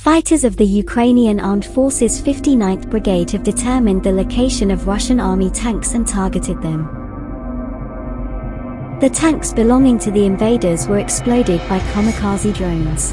Fighters of the Ukrainian Armed Forces 59th Brigade have determined the location of Russian army tanks and targeted them. The tanks belonging to the invaders were exploded by kamikaze drones.